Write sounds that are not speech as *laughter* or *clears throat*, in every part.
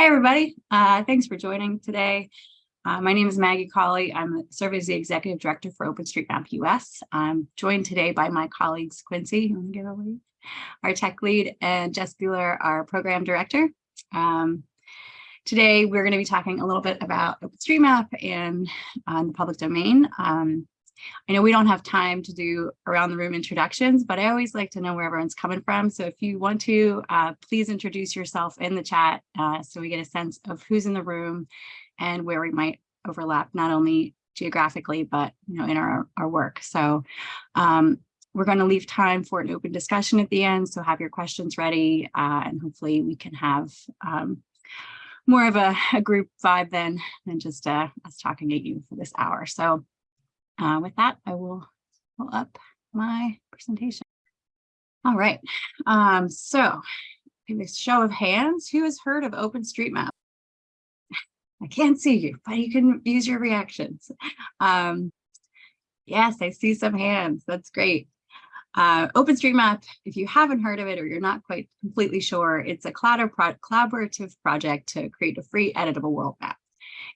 Hi, everybody. Uh, thanks for joining today. Uh, my name is Maggie Cawley. I'm serve as the Executive Director for OpenStreetMap US. I'm joined today by my colleagues Quincy, our tech lead, and Jess Bueller, our program director. Um, today, we're going to be talking a little bit about OpenStreetMap and uh, the public domain. Um, I know we don't have time to do around the room introductions, but I always like to know where everyone's coming from. So if you want to, uh, please introduce yourself in the chat uh, so we get a sense of who's in the room and where we might overlap, not only geographically, but you know, in our, our work. So um, we're going to leave time for an open discussion at the end. So have your questions ready uh, and hopefully we can have um, more of a, a, group vibe than, than just uh, us talking at you for this hour. So uh, with that, I will pull up my presentation. All right, um, so a show of hands, who has heard of OpenStreetMap? I can't see you, but you can use your reactions. Um, yes, I see some hands. That's great. Uh, OpenStreetMap, if you haven't heard of it or you're not quite completely sure, it's a collaborative project to create a free editable world map.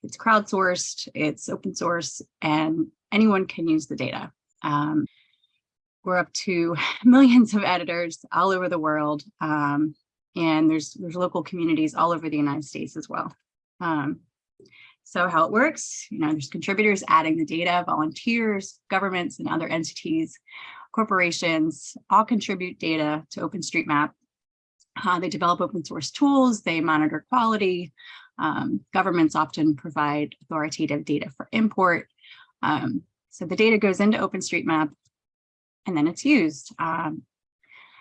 It's crowdsourced, it's open source, and anyone can use the data. Um, we're up to *laughs* millions of editors all over the world, um, and there's, there's local communities all over the United States as well. Um, so how it works, you know, there's contributors adding the data, volunteers, governments, and other entities, corporations, all contribute data to OpenStreetMap. Uh, they develop open source tools, they monitor quality, um, governments often provide authoritative data for import. Um, so the data goes into OpenStreetMap and then it's used. Um,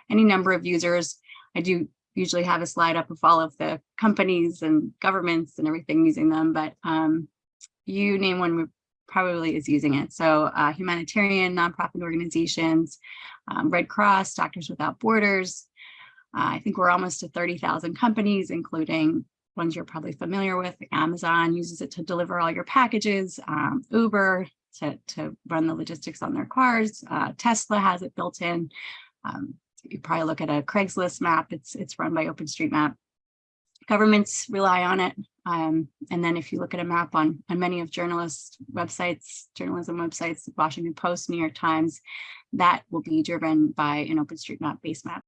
any number of users, I do usually have a slide up of all of the companies and governments and everything using them, but um, you name one probably is using it. So uh, humanitarian, nonprofit organizations, um, Red Cross, Doctors Without Borders. Uh, I think we're almost to 30,000 companies, including ones you're probably familiar with. Amazon uses it to deliver all your packages, um, Uber to, to run the logistics on their cars. Uh, Tesla has it built in. Um, you probably look at a Craigslist map, it's, it's run by OpenStreetMap. Governments rely on it. Um, and then if you look at a map on, on many of journalists websites, journalism websites, Washington Post, New York Times, that will be driven by an OpenStreetMap base map.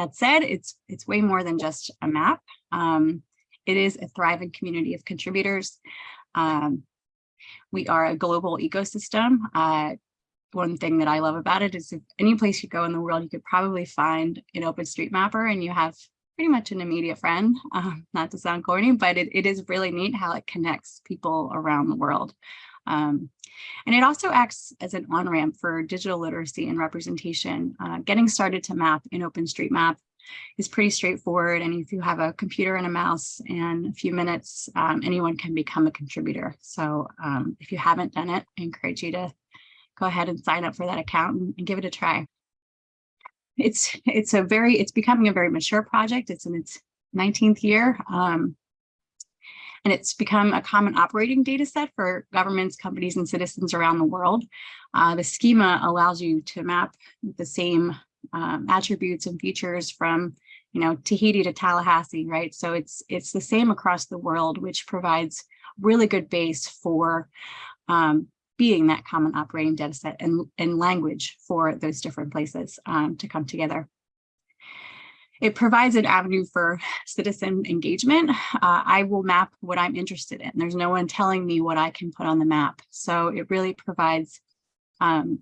That said, it's it's way more than just a map. Um, it is a thriving community of contributors. Um, we are a global ecosystem. Uh, one thing that I love about it is if any place you go in the world, you could probably find an OpenStreetMapper and you have pretty much an immediate friend, *laughs* um, not to sound corny, but it, it is really neat how it connects people around the world. Um, and it also acts as an on-ramp for digital literacy and representation. Uh, getting started to map in OpenStreetMap is pretty straightforward. And if you have a computer and a mouse and a few minutes, um, anyone can become a contributor. So um, if you haven't done it, I encourage you to go ahead and sign up for that account and, and give it a try. It's it's a very it's becoming a very mature project. It's in its 19th year. Um, and it's become a common operating data set for governments, companies, and citizens around the world. Uh, the schema allows you to map the same um, attributes and features from you know, Tahiti to Tallahassee, right? So it's it's the same across the world, which provides really good base for um, being that common operating data set and, and language for those different places um, to come together. It provides an avenue for citizen engagement. Uh, I will map what I'm interested in. There's no one telling me what I can put on the map. So it really provides um,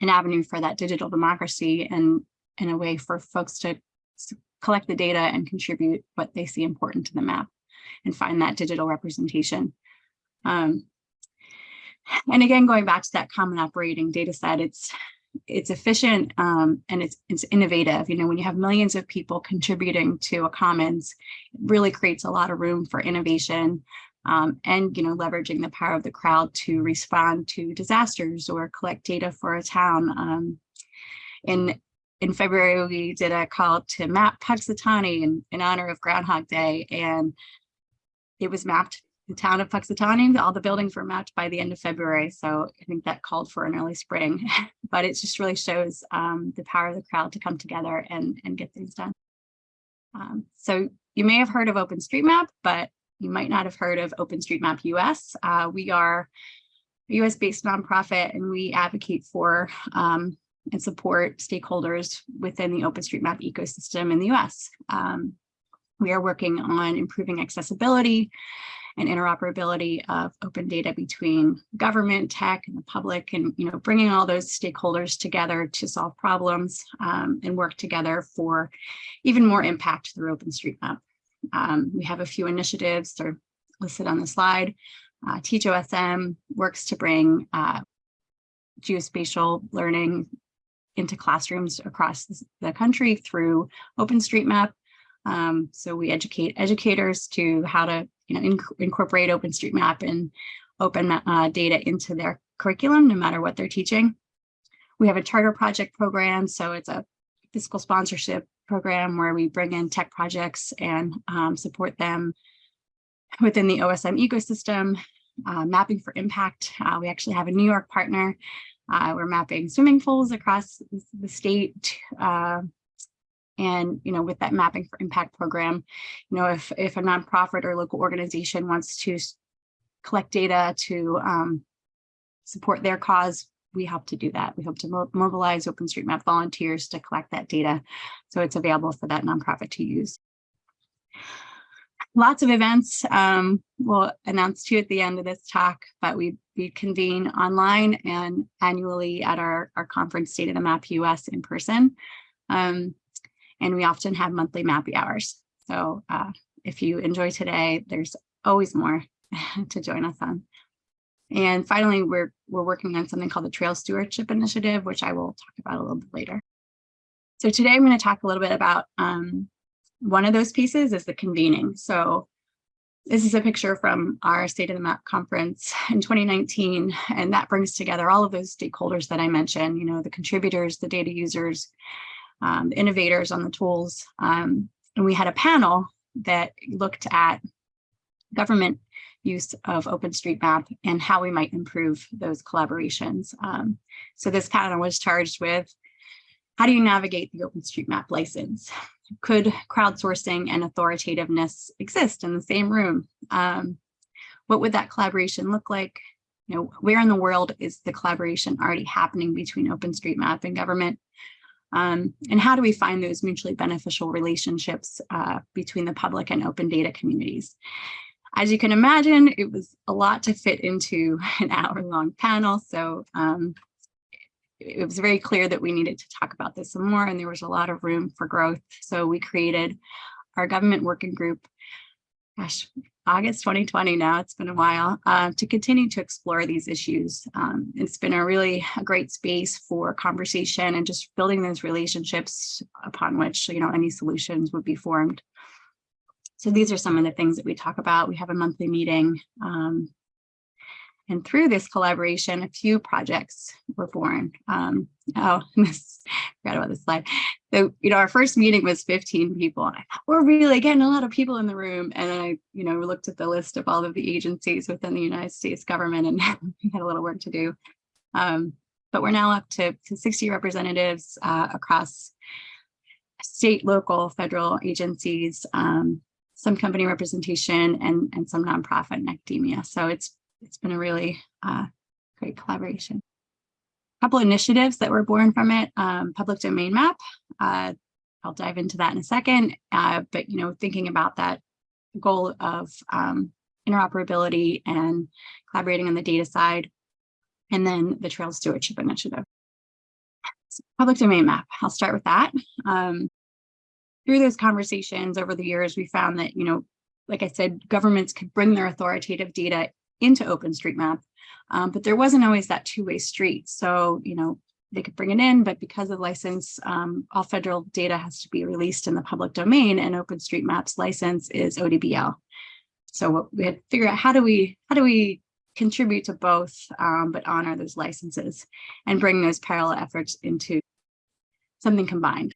an avenue for that digital democracy and in a way for folks to collect the data and contribute what they see important to the map and find that digital representation. Um, and again, going back to that common operating data set, it's it's efficient um, and it's, it's innovative. You know, when you have millions of people contributing to a commons, it really creates a lot of room for innovation um, and, you know, leveraging the power of the crowd to respond to disasters or collect data for a town. Um, in, in February, we did a call to map Punxsutawney in, in honor of Groundhog Day, and it was mapped the town of Punxsutawney, all the buildings were mapped by the end of February. So I think that called for an early spring, *laughs* but it just really shows um, the power of the crowd to come together and, and get things done. Um, so you may have heard of OpenStreetMap, but you might not have heard of OpenStreetMap US. Uh, we are a US-based nonprofit and we advocate for um, and support stakeholders within the OpenStreetMap ecosystem in the US. Um, we are working on improving accessibility and interoperability of open data between government, tech, and the public, and you know, bringing all those stakeholders together to solve problems um, and work together for even more impact through OpenStreetMap. Um, we have a few initiatives that are listed on the slide. Uh, TeachOSM works to bring uh, geospatial learning into classrooms across the country through OpenStreetMap. Um, so we educate educators to how to you know, inc incorporate OpenStreetMap and open uh, data into their curriculum, no matter what they're teaching. We have a charter project program, so it's a fiscal sponsorship program where we bring in tech projects and um, support them within the OSM ecosystem. Uh, mapping for impact, uh, we actually have a New York partner. Uh, we're mapping swimming pools across the state uh, and, you know, with that mapping for impact program, you know, if, if a nonprofit or local organization wants to collect data to um, support their cause, we help to do that. We hope to mo mobilize OpenStreetMap volunteers to collect that data so it's available for that nonprofit to use. Lots of events um, we'll announce to you at the end of this talk, but we, we convene online and annually at our, our conference State of the Map US in person. Um, and we often have monthly mappy hours. So uh, if you enjoy today, there's always more *laughs* to join us on. And finally, we're, we're working on something called the Trail Stewardship Initiative, which I will talk about a little bit later. So today I'm going to talk a little bit about um, one of those pieces is the convening. So this is a picture from our State of the Map conference in 2019, and that brings together all of those stakeholders that I mentioned, you know, the contributors, the data users, um, innovators on the tools. Um, and we had a panel that looked at government use of OpenStreetMap and how we might improve those collaborations. Um, so this panel was charged with how do you navigate the OpenStreetMap license? Could crowdsourcing and authoritativeness exist in the same room? Um, what would that collaboration look like? You know, where in the world is the collaboration already happening between OpenStreetMap and government? Um, and how do we find those mutually beneficial relationships uh, between the public and open data communities? As you can imagine, it was a lot to fit into *laughs* an hour long panel. So um, it was very clear that we needed to talk about this some more and there was a lot of room for growth. So we created our government working group, gosh, August 2020 now, it's been a while, uh, to continue to explore these issues. Um, it's been a really a great space for conversation and just building those relationships upon which, you know, any solutions would be formed. So these are some of the things that we talk about. We have a monthly meeting um, and through this collaboration, a few projects were born. Um, oh, *laughs* this, forgot about this slide. So, you know, our first meeting was 15 people. And I thought, we're really getting a lot of people in the room. And I, you know, looked at the list of all of the agencies within the United States government and *laughs* we had a little work to do. Um, but we're now up to, to 60 representatives uh, across state, local, federal agencies, um, some company representation and, and some nonprofit and academia. So it's it's been a really uh, great collaboration. A couple initiatives that were born from it, um, public domain map. Uh, I'll dive into that in a second, uh, but you know, thinking about that goal of um, interoperability and collaborating on the data side, and then the Trail Stewardship Initiative. So public domain map, I'll start with that. Um, through those conversations over the years, we found that, you know, like I said, governments could bring their authoritative data into OpenStreetMap, um, but there wasn't always that two-way street. So, you know, they could bring it in, but because of license, um, all federal data has to be released in the public domain and OpenStreetMap's license is ODBL. So what we had to figure out how do we, how do we contribute to both, um, but honor those licenses and bring those parallel efforts into something combined.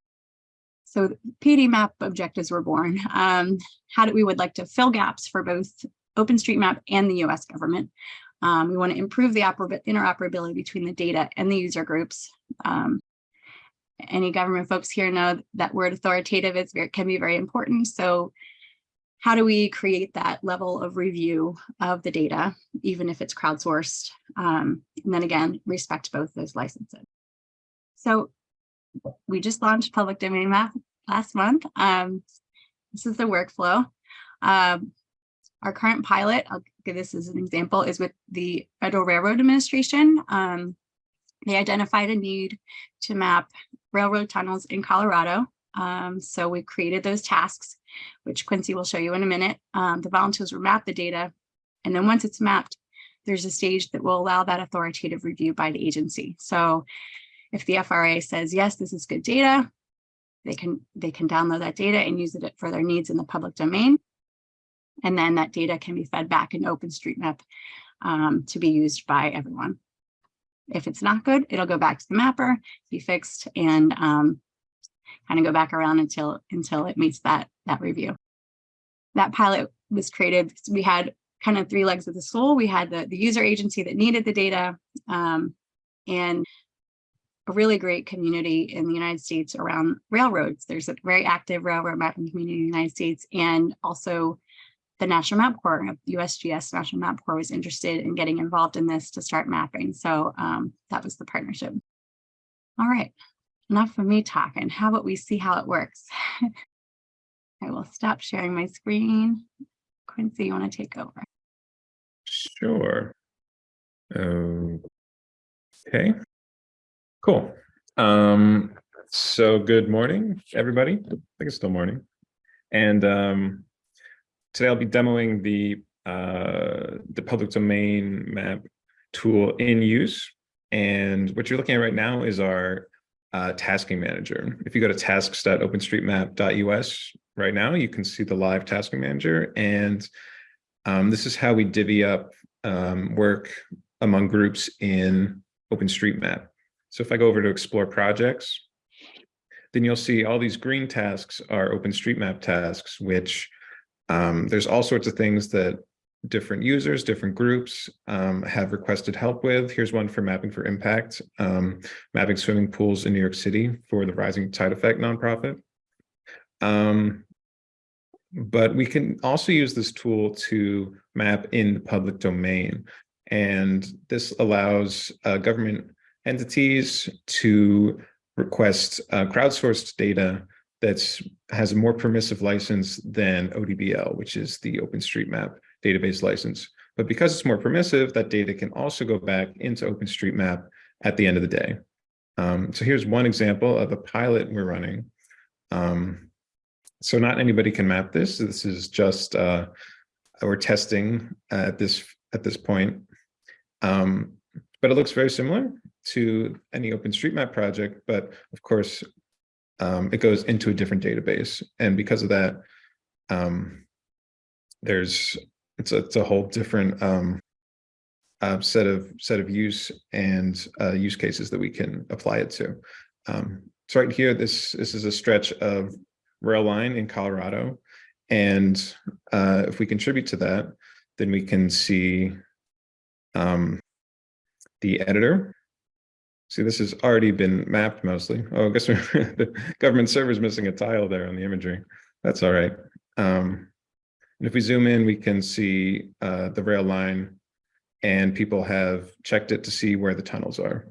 So PD map objectives were born. Um, how do we would like to fill gaps for both OpenStreetMap and the US government. Um, we want to improve the interoperability between the data and the user groups. Um, any government folks here know that word authoritative is very, can be very important. So how do we create that level of review of the data, even if it's crowdsourced? Um, and then again, respect both those licenses. So we just launched public domain map last month. Um, this is the workflow. Um, our current pilot, I'll give this as an example, is with the Federal Railroad Administration. Um, they identified a need to map railroad tunnels in Colorado. Um, so we created those tasks, which Quincy will show you in a minute. Um, the volunteers will map the data. And then once it's mapped, there's a stage that will allow that authoritative review by the agency. So if the FRA says, yes, this is good data, they can, they can download that data and use it for their needs in the public domain. And then that data can be fed back in OpenStreetMap um, to be used by everyone. If it's not good, it'll go back to the mapper, be fixed, and um, kind of go back around until until it meets that that review. That pilot was created. We had kind of three legs of the stool. We had the, the user agency that needed the data um, and a really great community in the United States around railroads. There's a very active railroad mapping community in the United States and also the National Map Corps, USGS National Map Corps was interested in getting involved in this to start mapping. So um, that was the partnership. All right, enough of me talking. How about we see how it works? *laughs* I will stop sharing my screen. Quincy, you want to take over? Sure. Okay. Cool. Um, so good morning, everybody. I think it's still morning. And um, today I'll be demoing the uh, the public domain map tool in use. And what you're looking at right now is our uh, tasking manager. If you go to tasks.openstreetmap.us right now, you can see the live tasking manager. And um, this is how we divvy up um, work among groups in OpenStreetMap. So if I go over to explore projects, then you'll see all these green tasks are OpenStreetMap tasks, which um, there's all sorts of things that different users, different groups um, have requested help with. Here's one for Mapping for Impact, um, mapping swimming pools in New York City for the Rising Tide Effect nonprofit. Um, but we can also use this tool to map in the public domain. And this allows uh, government entities to request uh, crowdsourced data that's has a more permissive license than ODBL, which is the OpenStreetMap database license. But because it's more permissive, that data can also go back into OpenStreetMap at the end of the day. Um, so here's one example of a pilot we're running. Um, so not anybody can map this. This is just uh, we're testing at this at this point. Um, but it looks very similar to any OpenStreetMap project, but of course, um, it goes into a different database. And because of that, um, there's it's a, it's a whole different um, uh, set of set of use and uh, use cases that we can apply it to. Um, so right here, this this is a stretch of rail line in Colorado, and uh, if we contribute to that, then we can see um, the editor. See, this has already been mapped mostly. Oh, I guess *laughs* the government server is missing a tile there on the imagery. That's all right. Um, and if we zoom in, we can see uh, the rail line and people have checked it to see where the tunnels are.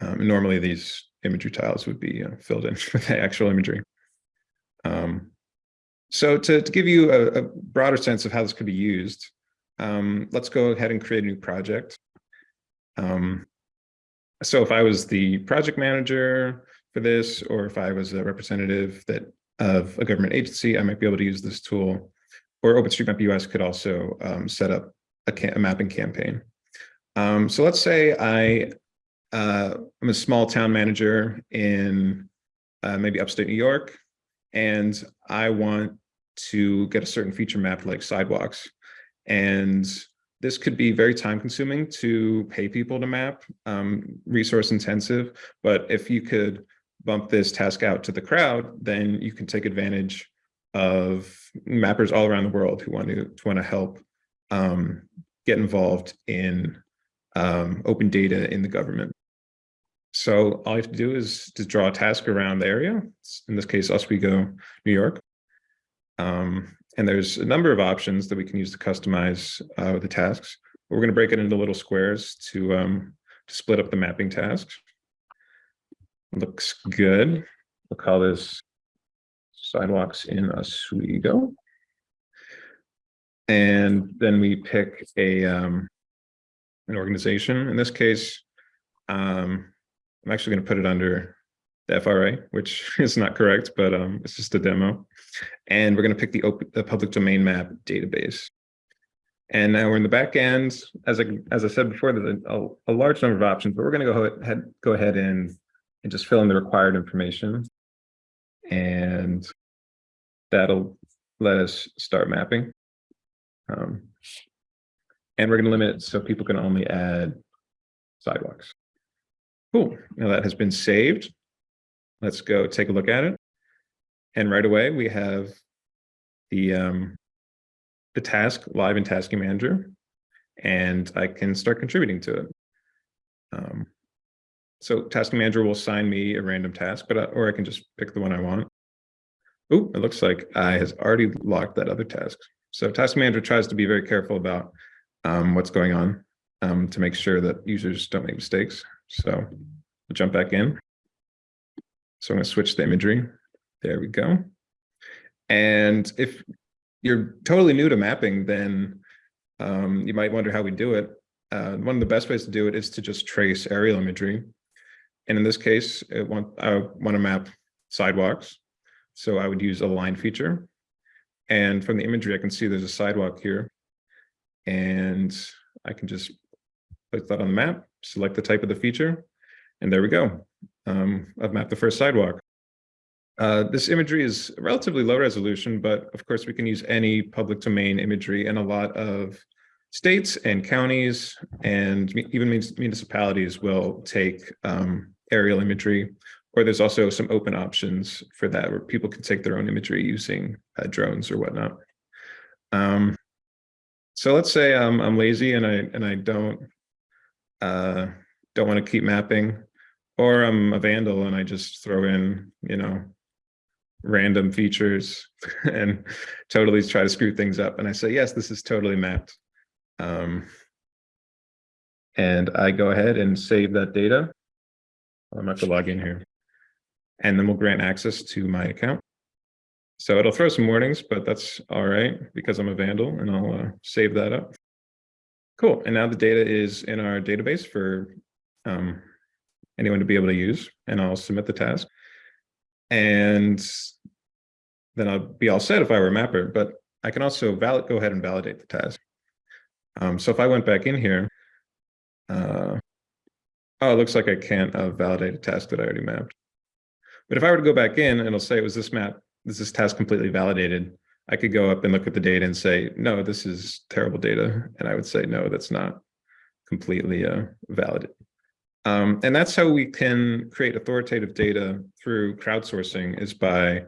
Um, normally these imagery tiles would be uh, filled in *laughs* with the actual imagery. Um, so to, to, give you a, a, broader sense of how this could be used, um, let's go ahead and create a new project. Um, so if I was the project manager for this, or if I was a representative that of a government agency, I might be able to use this tool. Or OpenStreetMap US could also um, set up a, a, mapping campaign. Um, so let's say I uh, I'm a small town manager in uh, maybe upstate New York, and I want to get a certain feature mapped like sidewalks. And this could be very time consuming to pay people to map, um, resource intensive, but if you could bump this task out to the crowd, then you can take advantage of mappers all around the world who want to, want to help um, get involved in um, open data in the government. So all you have to do is to draw a task around the area. In this case, Oswego, New York. Um, and there's a number of options that we can use to customize uh, the tasks. We're going to break it into little squares to, um, to split up the mapping tasks. Looks good. We'll call this sidewalks in Oswego. And then we pick a um, an organization. In this case, um, I'm actually going to put it under the FRA, which *laughs* is not correct, but um, it's just a demo. And we're going to pick the, the public domain map database. And now we're in the back end. As I, as I said before, there's a, a large number of options, but we're going to go ahead, go ahead and, and just fill in the required information. And that'll let us start mapping. Um, and we're going to limit it so people can only add sidewalks. Cool. Now that has been saved. Let's go take a look at it. And right away we have the um, the task live in Tasking Manager, and I can start contributing to it. Um, so Tasking Manager will assign me a random task, but I, or I can just pick the one I want. Oh, it looks like I has already locked that other task. So Task Manager tries to be very careful about um, what's going on um, to make sure that users don't make mistakes. So we'll jump back in. So I'm going to switch the imagery. There we go. And if you're totally new to mapping, then um, you might wonder how we do it. Uh, one of the best ways to do it is to just trace aerial imagery. And in this case, want, I want to map sidewalks. So I would use a line feature. And from the imagery, I can see there's a sidewalk here. And I can just place that on the map, select the type of the feature, and there we go. Um, I've mapped the first sidewalk. Uh, this imagery is relatively low resolution, but of course we can use any public domain imagery and a lot of states and counties and even municipalities will take um, aerial imagery or there's also some open options for that where people can take their own imagery using uh, drones or whatnot. Um, so let's say um, I'm lazy and I and I don't uh, don't want to keep mapping, or I'm a vandal and I just throw in you know random features *laughs* and totally try to screw things up. And I say yes, this is totally mapped. Um, and I go ahead and save that data. I'm going to log in here. And then we'll grant access to my account. So it'll throw some warnings, but that's all right because I'm a vandal and I'll uh, save that up. Cool. And now the data is in our database for um, anyone to be able to use, and I'll submit the task. And then I'll be all set if I were a mapper, but I can also valid, go ahead and validate the task. Um, so if I went back in here, uh, oh, it looks like I can't uh, validate a task that I already mapped. But if I were to go back in it'll say, it was this map, this is task completely validated? I could go up and look at the data and say, no, this is terrible data. And I would say, no, that's not completely uh, valid. Um, and that's how we can create authoritative data through crowdsourcing is by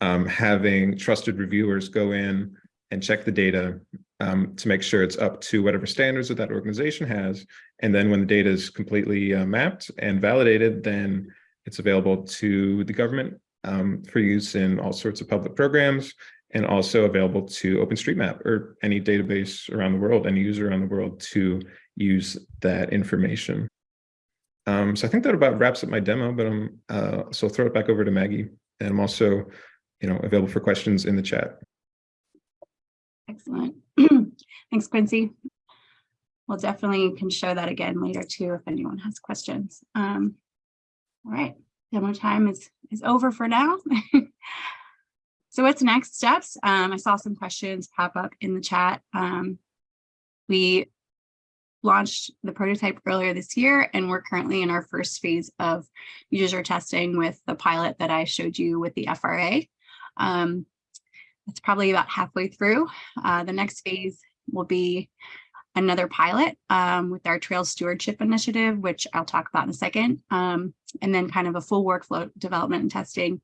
um, having trusted reviewers go in and check the data um, to make sure it's up to whatever standards that that organization has. And then when the data is completely uh, mapped and validated, then it's available to the government um, for use in all sorts of public programs and also available to OpenStreetMap or any database around the world, any user around the world to use that information. Um, so I think that about wraps up my demo, but I'm uh, so I'll throw it back over to Maggie, and I'm also, you know, available for questions in the chat. Excellent. *clears throat* Thanks, Quincy. We'll definitely can show that again later too if anyone has questions. Um, all right, demo time is, is over for now. *laughs* so what's next steps? Um, I saw some questions pop up in the chat. Um, we launched the prototype earlier this year, and we're currently in our first phase of user testing with the pilot that I showed you with the FRA. Um, it's probably about halfway through. Uh, the next phase will be another pilot um, with our trail stewardship initiative, which I'll talk about in a second, um, and then kind of a full workflow development and testing,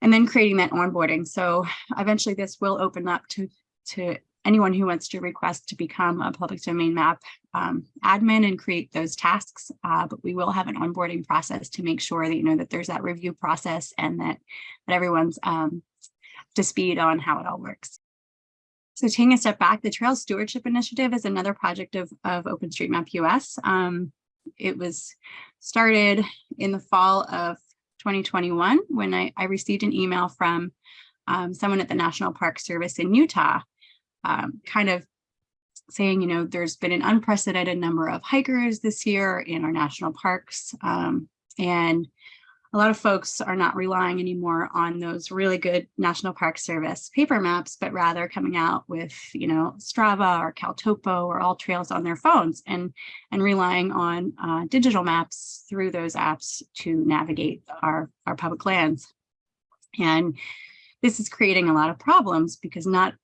and then creating that onboarding. So eventually this will open up to, to anyone who wants to request to become a public domain map um, admin and create those tasks, uh, but we will have an onboarding process to make sure that you know that there's that review process and that, that everyone's um, to speed on how it all works. So taking a step back, the Trail Stewardship Initiative is another project of, of OpenStreetMap US. Um, it was started in the fall of 2021 when I, I received an email from um, someone at the National Park Service in Utah, um, kind of saying, you know, there's been an unprecedented number of hikers this year in our national parks. Um, and a lot of folks are not relying anymore on those really good National Park Service paper maps, but rather coming out with, you know, Strava or Caltopo or All Trails on their phones and, and relying on uh, digital maps through those apps to navigate our, our public lands. And this is creating a lot of problems because not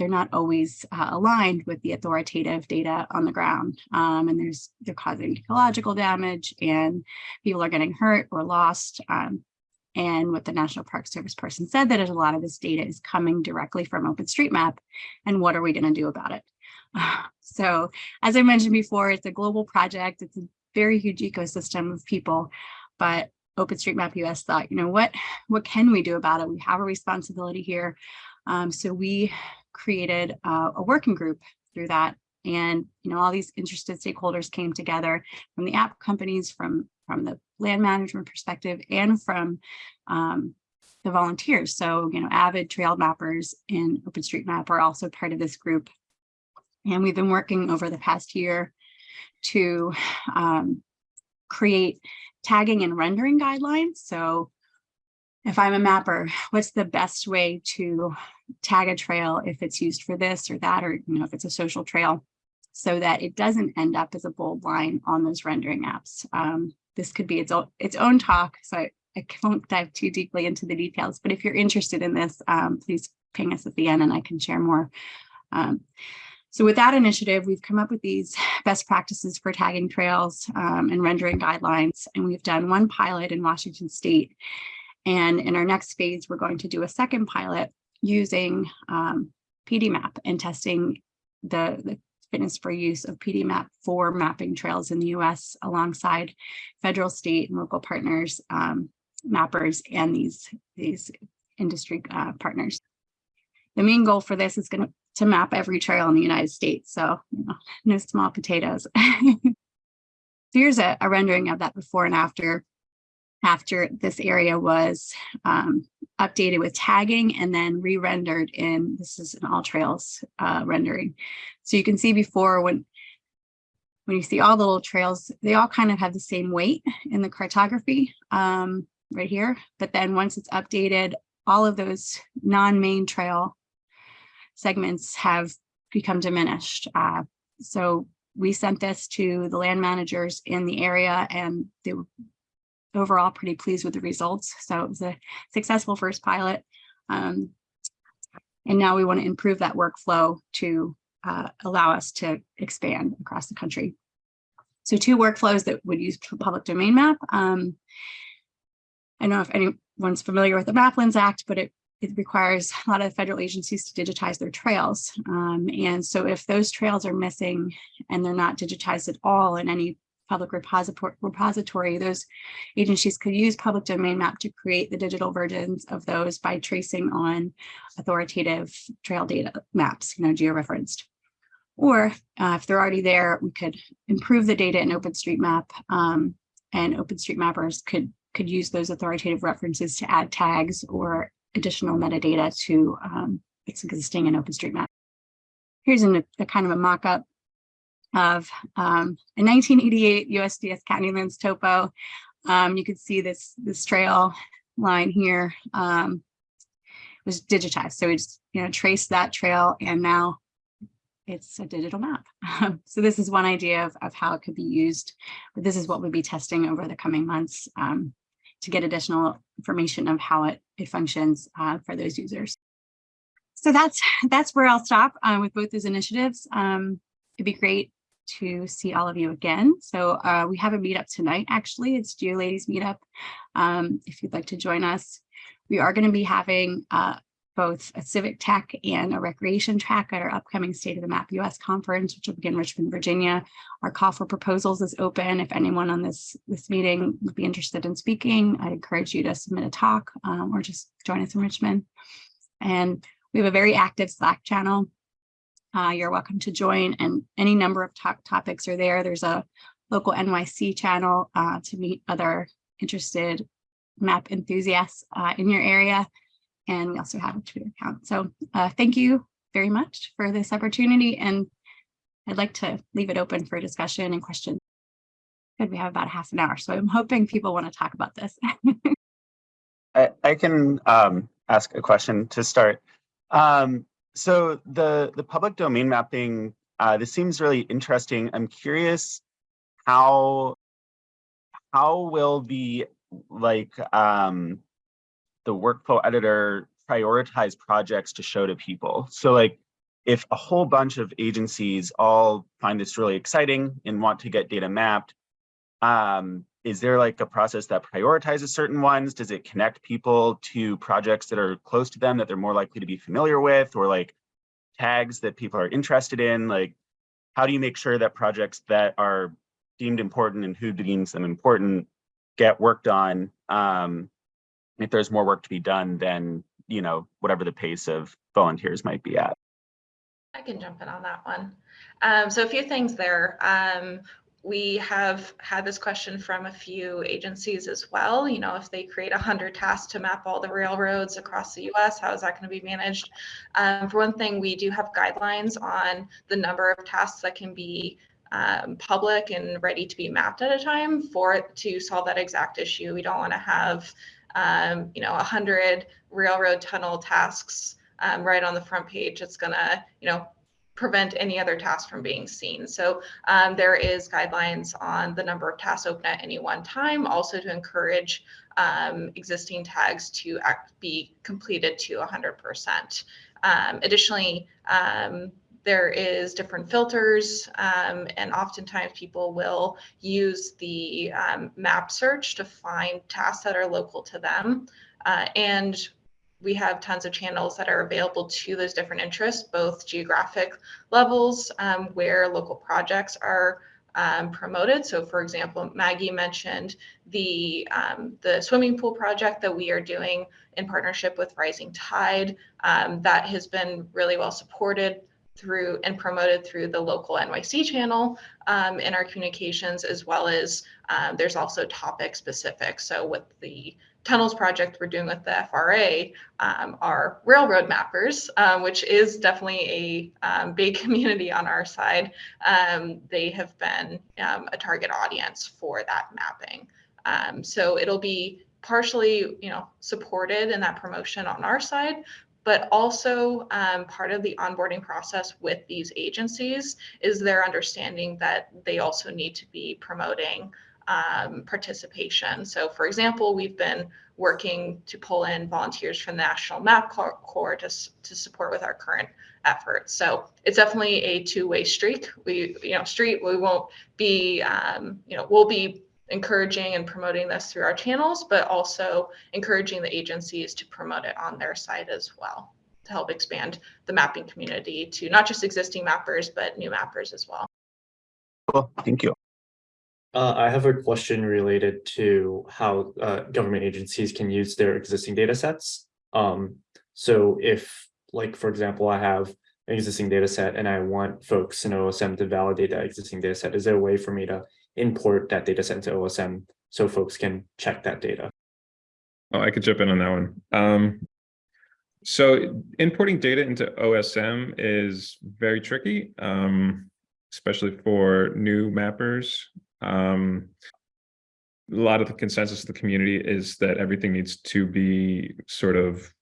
they're not always uh, aligned with the authoritative data on the ground. Um, and there's they're causing ecological damage and people are getting hurt or lost. Um, and what the National Park Service person said that is a lot of this data is coming directly from OpenStreetMap. And what are we going to do about it? *sighs* so as I mentioned before, it's a global project. It's a very huge ecosystem of people, but OpenStreetMap US thought, you know, what, what can we do about it? We have a responsibility here. Um, so we created uh, a working group through that. And, you know, all these interested stakeholders came together from the app companies, from, from the land management perspective, and from um, the volunteers. So, you know, avid trail mappers in OpenStreetMap are also part of this group. And we've been working over the past year to um, create tagging and rendering guidelines. So if I'm a mapper, what's the best way to tag a trail if it's used for this or that, or you know, if it's a social trail, so that it doesn't end up as a bold line on those rendering apps. Um, this could be its own, its own talk, so I, I won't dive too deeply into the details, but if you're interested in this, um, please ping us at the end and I can share more. Um, so with that initiative, we've come up with these best practices for tagging trails um, and rendering guidelines, and we've done one pilot in Washington State. And in our next phase, we're going to do a second pilot using um, PDMap and testing the, the fitness for use of PDMap for mapping trails in the US alongside federal, state, and local partners, um, mappers, and these, these industry uh, partners. The main goal for this is going to, map every trail in the United States. So you know, *laughs* no small potatoes. *laughs* Here's a, a rendering of that before and after after this area was um, updated with tagging and then re-rendered in, this is an all trails uh, rendering. So you can see before when, when you see all the little trails, they all kind of have the same weight in the cartography um, right here. But then once it's updated, all of those non-main trail segments have become diminished. Uh, so we sent this to the land managers in the area and they were overall pretty pleased with the results. So it was a successful first pilot. Um, and now we want to improve that workflow to uh, allow us to expand across the country. So two workflows that would use public domain map. Um, I don't know if anyone's familiar with the Maplands Act, but it, it requires a lot of federal agencies to digitize their trails. Um, and so if those trails are missing and they're not digitized at all in any public repository, those agencies could use public domain map to create the digital versions of those by tracing on authoritative trail data maps, you know, georeferenced. Or uh, if they're already there, we could improve the data in OpenStreetMap um, and OpenStreetMappers could, could use those authoritative references to add tags or additional metadata to um, existing in OpenStreetMap. Here's an, a kind of a mock-up of um, a 1988 USGS Countylands topo. Um, you can see this, this trail line here um, was digitized. So we just, you know, traced that trail and now it's a digital map. *laughs* so this is one idea of, of how it could be used, but this is what we'll be testing over the coming months um, to get additional information of how it, it functions uh, for those users. So that's that's where I'll stop uh, with both those initiatives. Um, it'd be great to see all of you again. So uh, we have a meetup tonight, actually. It's GeoLadies meetup. Um, if you'd like to join us, we are going to be having uh, both a civic tech and a recreation track at our upcoming State of the Map US conference, which will begin in Richmond, Virginia. Our call for proposals is open. If anyone on this, this meeting would be interested in speaking, I encourage you to submit a talk um, or just join us in Richmond. And we have a very active Slack channel. Uh, you're welcome to join and any number of talk topics are there. There's a local NYC channel uh, to meet other interested map enthusiasts uh, in your area. And we also have a Twitter account. So uh, thank you very much for this opportunity. And I'd like to leave it open for discussion and questions. Good, we have about half an hour, so I'm hoping people want to talk about this. *laughs* I, I can um, ask a question to start. Um, so the the public domain mapping, uh, this seems really interesting. I'm curious how how will the like um, the workflow editor prioritize projects to show to people? So like if a whole bunch of agencies all find this really exciting and want to get data mapped, um, is there like a process that prioritizes certain ones? Does it connect people to projects that are close to them that they're more likely to be familiar with or like tags that people are interested in? Like, how do you make sure that projects that are deemed important and who deems them important get worked on? Um, if there's more work to be done than, you know, whatever the pace of volunteers might be at. I can jump in on that one. Um, so a few things there. Um, we have had this question from a few agencies as well. You know, if they create 100 tasks to map all the railroads across the US, how is that going to be managed? Um, for one thing, we do have guidelines on the number of tasks that can be um, public and ready to be mapped at a time for it to solve that exact issue. We don't want to have, um, you know, 100 railroad tunnel tasks um, right on the front page. It's going to, you know, prevent any other tasks from being seen. So um, there is guidelines on the number of tasks open at any one time, also to encourage um, existing tags to act, be completed to 100%. Um, additionally, um, there is different filters um, and oftentimes people will use the um, map search to find tasks that are local to them. Uh, and we have tons of channels that are available to those different interests, both geographic levels um, where local projects are um, promoted. So for example, Maggie mentioned the, um, the swimming pool project that we are doing in partnership with Rising Tide. Um, that has been really well supported through and promoted through the local NYC channel um, in our communications, as well as um, there's also topic specific. So with the tunnels project we're doing with the FRA um, are railroad mappers, um, which is definitely a um, big *laughs* community on our side. Um, they have been um, a target audience for that mapping. Um, so it'll be partially, you know, supported in that promotion on our side, but also part of the onboarding process with these agencies is their understanding that they also need to be promoting um, participation. So for example, we've been working to pull in volunteers from the National Map Corps to, to support with our current efforts. So it's definitely a two-way streak. We, you know, street, we won't be, um, you know, we'll be encouraging and promoting this through our channels, but also encouraging the agencies to promote it on their side as well to help expand the mapping community to not just existing mappers, but new mappers as well. Cool, thank you. Uh, I have a question related to how uh, government agencies can use their existing data sets. Um, so if, like, for example, I have an existing data set and I want folks in OSM to validate that existing data set, is there a way for me to import that data set into OSM so folks can check that data? Oh, I could jump in on that one. Um, so importing data into OSM is very tricky, um, especially for new mappers. Um, a lot of the consensus of the community is that everything needs to be sort of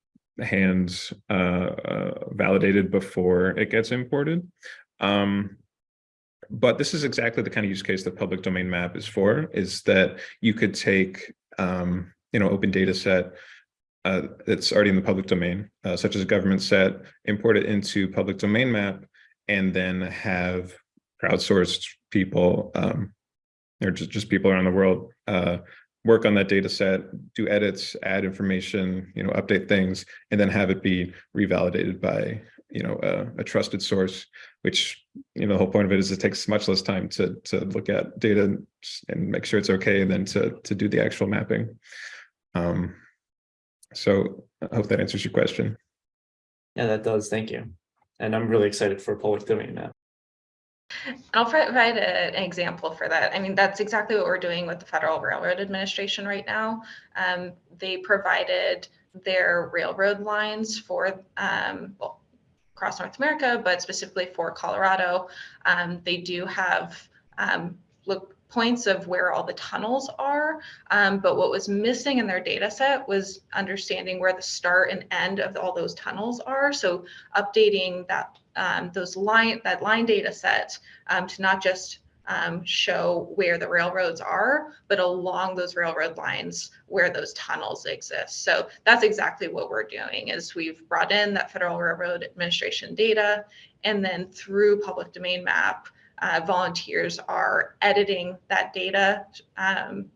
hands uh, uh, validated before it gets imported. Um, but this is exactly the kind of use case that public domain map is for, is that you could take, um, you know, open data set uh, that's already in the public domain, uh, such as a government set, import it into public domain map, and then have crowdsourced people um, or just, just people around the world uh, work on that data set, do edits, add information, you know, update things, and then have it be revalidated by, you know, a, a trusted source, which, you know, the whole point of it is it takes much less time to, to look at data and make sure it's okay than to, to do the actual mapping. Um, so I hope that answers your question. Yeah, that does. Thank you. And I'm really excited for public domain map. I'll provide a- an example for that. I mean, that's exactly what we're doing with the Federal Railroad Administration right now. Um, they provided their railroad lines for, um, well, across North America, but specifically for Colorado. Um, they do have, um, look, points of where all the tunnels are. Um, but what was missing in their data set was understanding where the start and end of all those tunnels are. So updating that um, those line that line data set um, to not just um, show where the railroads are, but along those railroad lines where those tunnels exist. So that's exactly what we're doing is we've brought in that Federal Railroad Administration data and then through public domain map, uh, volunteers are editing that data um,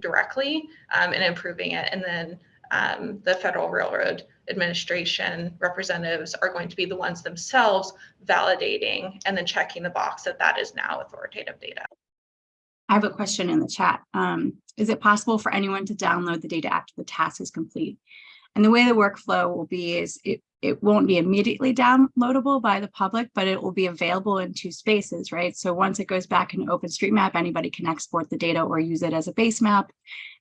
directly um, and improving it. And then um, the Federal Railroad Administration representatives are going to be the ones themselves validating and then checking the box that that is now authoritative data. I have a question in the chat. Um, is it possible for anyone to download the data after the task is complete? And the way the workflow will be is it, it won't be immediately downloadable by the public, but it will be available in two spaces, right? So once it goes back in OpenStreetMap, anybody can export the data or use it as a base map.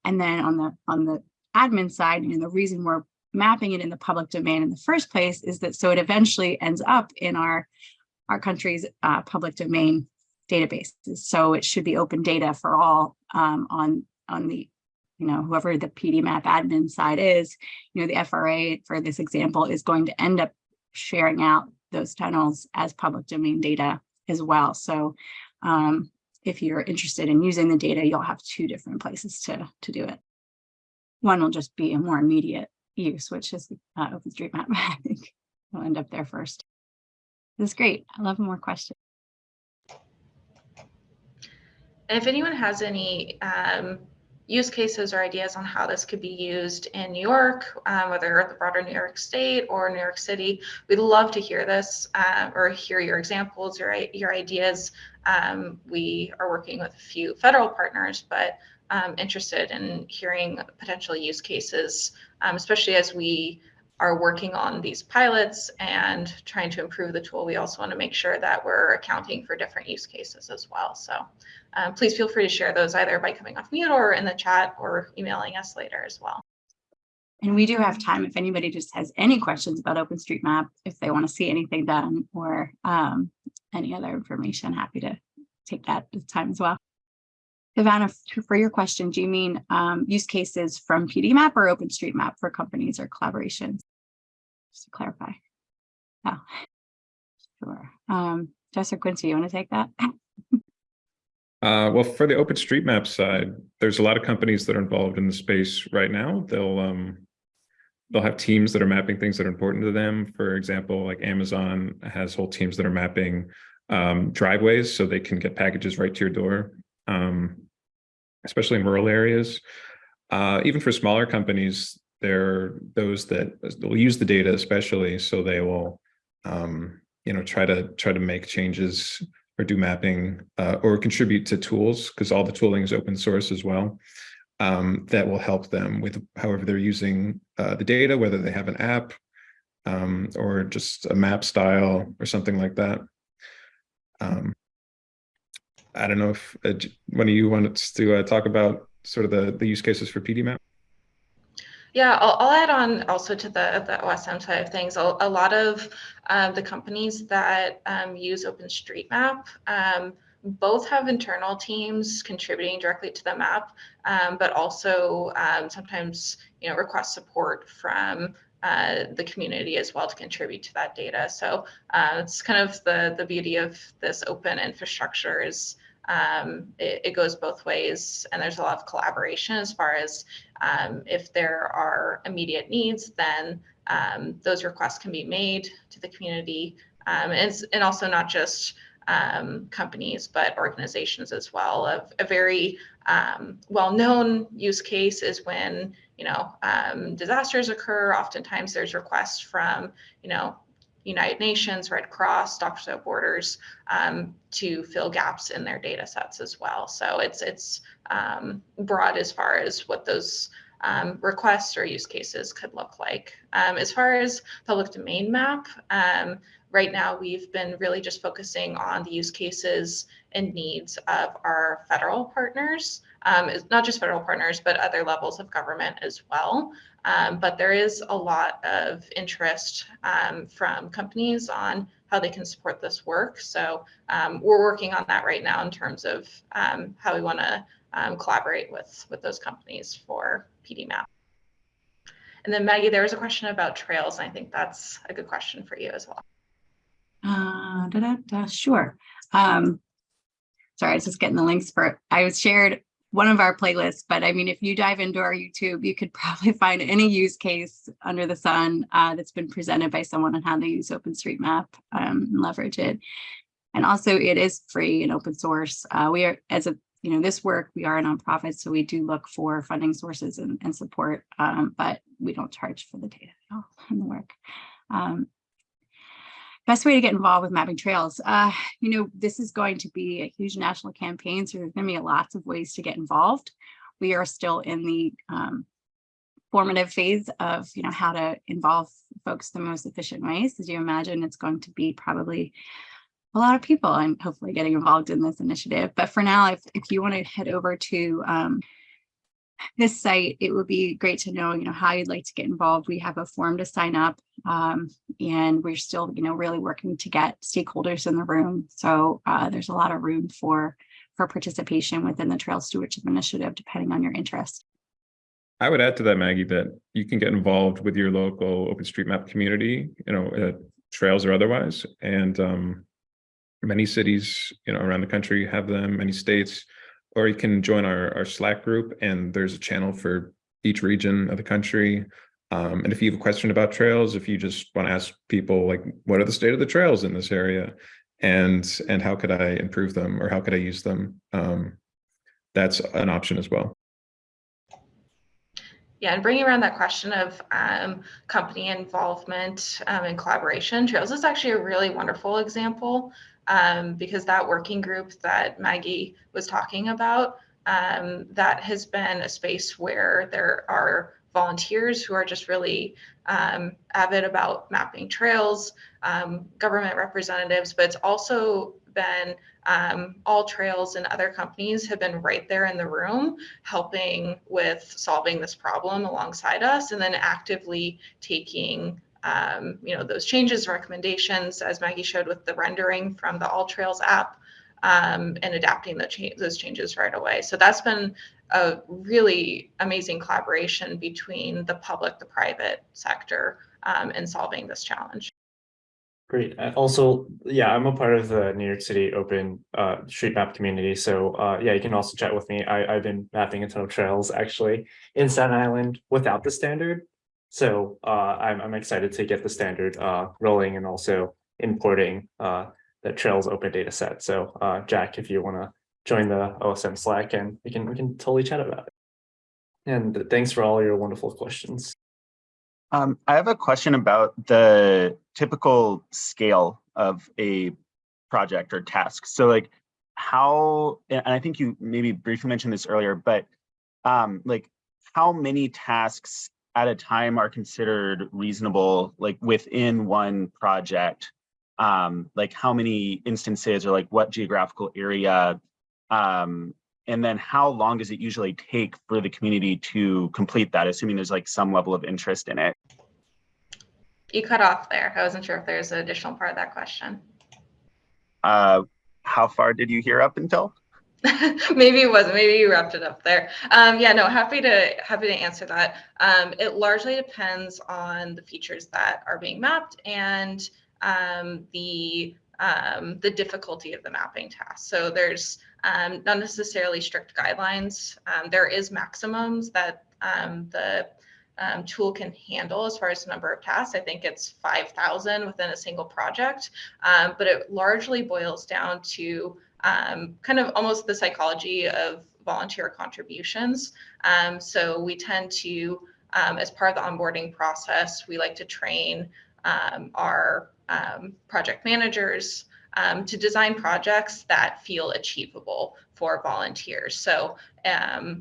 And then on the on the admin side, and the reason we're mapping it in the public domain in the first place is that so it eventually ends up in our our country's uh, public domain databases. So it should be open data for all um, on on the you know whoever the PD map admin side is. You know the FRA for this example is going to end up sharing out those tunnels as public domain data as well. So um, if you're interested in using the data, you'll have two different places to to do it. One will just be a more immediate use, which is uh, OpenStreetMap. I think we'll end up there first. This is great. I love more questions. And if anyone has any um, use cases or ideas on how this could be used in New York, um, whether the broader New York State or New York City, we'd love to hear this uh, or hear your examples, your, your ideas. Um, we are working with a few federal partners, but um, interested in hearing potential use cases, um, especially as we are working on these pilots and trying to improve the tool. We also want to make sure that we're accounting for different use cases as well. So um, please feel free to share those either by coming off mute or in the chat or emailing us later as well. And we do have time if anybody just has any questions about OpenStreetMap, if they want to see anything done or um, any other information, happy to take that time as well. Ivana, for your question, do you mean um, use cases from PDMap or OpenStreetMap for companies or collaborations? Just to clarify. Oh, sure. Um, Quincy, you want to take that? *laughs* Uh, well, for the OpenStreetMap side, there's a lot of companies that are involved in the space right now. They'll um, they'll have teams that are mapping things that are important to them. For example, like Amazon has whole teams that are mapping um, driveways so they can get packages right to your door, um, especially in rural areas. Uh, even for smaller companies, there are those that will use the data especially, so they will, um, you know, try to try to make changes or do mapping uh, or contribute to tools because all the tooling is open source as well. Um, that will help them with however they're using uh, the data, whether they have an app um, or just a map style or something like that. Um, I don't know if uh, one of you wants to uh, talk about sort of the, the use cases for PDMap. Yeah, I'll, I'll, add on also to the, the OSM side of things. A, a lot of uh, the companies that um, use OpenStreetMap um, both have internal teams contributing directly to the map, um, but also um, sometimes you know request support from uh, the community as well to contribute to that data. So uh, it's kind of the the beauty of this open infrastructure is um, it, it, goes both ways and there's a lot of collaboration as far as um, if there are immediate needs then um, those requests can be made to the community. Um, and, and also not just um, companies but organizations as well. A, a very um, well-known use case is when you know disasters occur. Oftentimes there's requests from you know United Nations, Red Cross, Doctors Without Borders um, to fill gaps in their data sets as well. So it's it's um, broad as far as what those um, requests or use cases could look like. Um, as far as public domain map, um, right now we've been really just focusing on the use cases and needs of our federal partners, um, not just federal partners, but other levels of government as well. Um, but there is a lot of interest um, from companies on how they can support this work. So um, we're working on that right now in terms of um, how we want to um, collaborate with with those companies for PDMap. And then Maggie, there was a question about trails, and I think that's a good question for you as well. Uh, da, da, da, sure. Um, sorry, I was just getting the links for. I was shared one of our playlists, but I mean, if you dive into our YouTube, you could *laughs* probably find any use case under the sun uh, that's been presented by someone on how they use OpenStreetMap um, and leverage it. And also it is free and open source. Uh, we are, as a, you know, this work, we are a nonprofit, so we do look for funding sources and, and support, um, but we don't charge for the data at all in the work. Um, Best way to get involved with mapping trails. Uh, you know, this is going to be a huge national campaign, so there's going to be lots of ways to get involved. We are still in the um, formative phase of, you know, how to involve folks the most efficient ways. As you imagine, it's going to be probably a lot of people and hopefully getting involved in this initiative. But for now, if, if you want to head over to um, this site, it would be great to know, you know, how you'd like to get involved. We have a form to sign up um, and we're still, you know, really working to get stakeholders in the room. So uh, there's a lot of room for for participation within the Trail Stewardship Initiative, depending on your interest. I would add to that, Maggie, that you can get involved with your local OpenStreetMap community, you know, uh, trails or otherwise. And um, many cities, you know, around the country have them, many states, or you can join our, our Slack group and there's a channel for each region of the country. Um, and if you have a question about trails, if you just want to ask people like, what are the state of the trails in this area? And, and how could I improve them or how could I use them? Um, that's an option as well. Yeah, and bringing around that question of um, company involvement um, and collaboration, Trails is actually a really wonderful example um, because that working group that Maggie was talking about, um, that has been a space where there are volunteers who are just really um, avid about mapping trails, um, government representatives, but it's also been um, AllTrails and other companies have been right there in the room helping with solving this problem alongside us and then actively taking um, you know those changes recommendations as maggie showed with the rendering from the AllTrails app um, and adapting the cha those changes right away so that's been a really amazing collaboration between the public the private sector um, in solving this challenge Great. Also, yeah, I'm a part of the New York City Open uh, Street Map community. So uh, yeah, you can also chat with me. I, I've been mapping a ton of trails actually in Staten Island without the standard. So uh, I'm, I'm excited to get the standard uh, rolling and also importing uh, the Trails Open data set. So uh, Jack, if you want to join the OSM Slack and we can we can totally chat about it. And thanks for all your wonderful questions. Um, I have a question about the typical scale of a project or task. So like how, and I think you maybe briefly mentioned this earlier, but um, like how many tasks at a time are considered reasonable, like within one project? Um, like how many instances or like what geographical area? Um, and then how long does it usually take for the community to complete that, assuming there's like some level of interest in it? you cut off there i wasn't sure if there's an additional part of that question Uh, how far did you hear up until? *laughs* maybe it wasn't. Maybe you wrapped it up there. Um, yeah no happy to happy to answer that. Um, it largely depends on the features that are being mapped and um, the um, the difficulty of the mapping task. So there's um, not necessarily strict guidelines. Um, there is maximums that the tool can handle as far as the number of tasks. I think it's 5000 within a single project. But it largely boils down to um, kind of almost the psychology of volunteer contributions. Um, so we tend to, um, as part of the onboarding process, we like to train um, our um, project managers to design projects that feel achievable for volunteers. So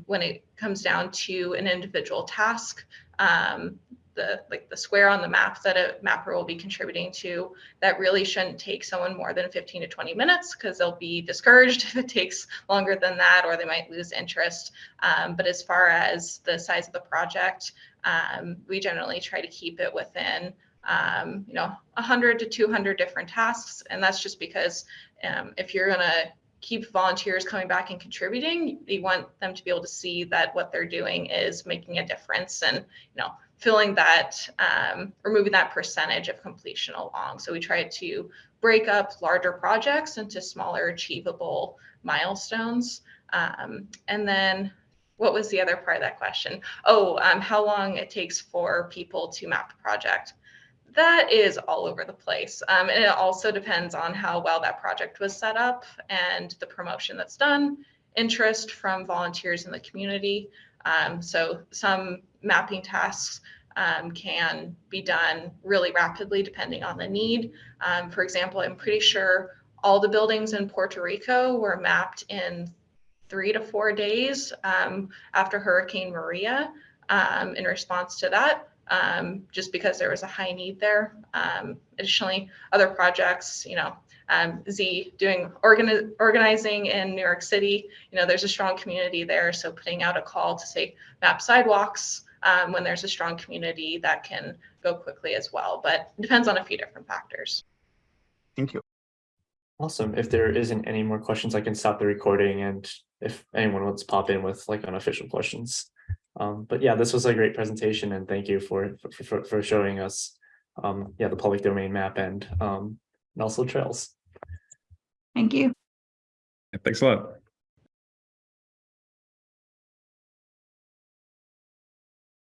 when it comes down to an individual task, um, the like the square on the map that a mapper will be contributing to, that really shouldn't take someone more than 15 to 20 minutes because they'll be discouraged *laughs* if it takes longer than that, or they might lose interest. Um, but as far as the size of the project, um, we generally try to keep it within um, you know 100 to 200 different tasks, and that's just because um, if you're gonna keep volunteers coming back and contributing, you want them to be able to see that what they're doing is making a difference and you know filling that um, removing that percentage of completion along. So we try to break up larger projects into smaller achievable milestones. Um, and then what was the other part of that question? Oh, um, how long it takes for people to map a project. That is all over the place. Um, and it also depends on how well that project was set up and the promotion that's done, interest from volunteers in the community. Um, so some mapping tasks um, can be done really rapidly depending on the need. Um, for example, I'm pretty sure all the buildings in Puerto Rico were mapped in three to four days um, after Hurricane Maria um, in response to that, um, just because there was a high need there. Um, additionally, other projects, you know, um, Z doing organi organizing in New York City, you know, there's a strong community there. So putting out a call to say map sidewalks um, when there's a strong community that can go quickly as well, but it depends on a few different factors. Thank you. Awesome. If there isn't any more questions, I can stop the recording and if anyone wants to pop in with like unofficial questions. Um, but yeah, this was a great presentation and thank you for, for, for, for showing us, um, yeah, the public domain map and, um, and also trails. Thank you. Thanks a lot.